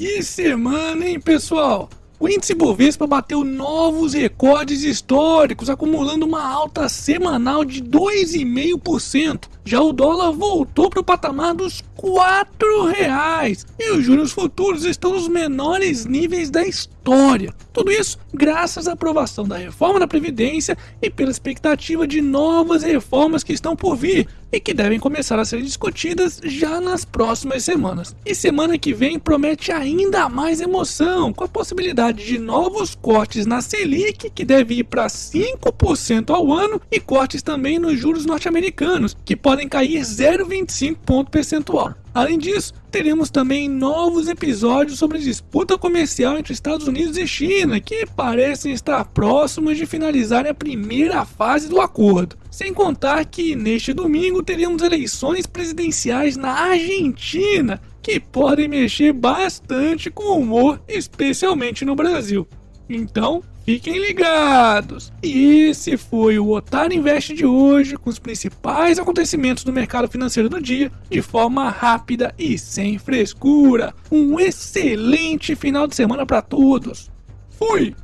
Que semana, hein, pessoal? O índice Bovespa bateu novos recordes históricos, acumulando uma alta semanal de 2,5%. Já o dólar voltou para o patamar dos R$ reais e os juros futuros estão nos menores níveis da história. Tudo isso graças à aprovação da reforma da Previdência e pela expectativa de novas reformas que estão por vir e que devem começar a ser discutidas já nas próximas semanas. E semana que vem promete ainda mais emoção, com a possibilidade de novos cortes na Selic, que deve ir para 5% ao ano, e cortes também nos juros norte-americanos, que podem cair 0,25 ponto percentual. Além disso, teremos também novos episódios sobre disputa comercial entre Estados Unidos e China, que parecem estar próximos de finalizar a primeira fase do acordo. Sem contar que neste domingo teremos eleições presidenciais na Argentina, que podem mexer bastante com o humor, especialmente no Brasil. Então, Fiquem ligados! E esse foi o Otário Invest de hoje, com os principais acontecimentos do mercado financeiro do dia, de forma rápida e sem frescura. Um excelente final de semana para todos! Fui!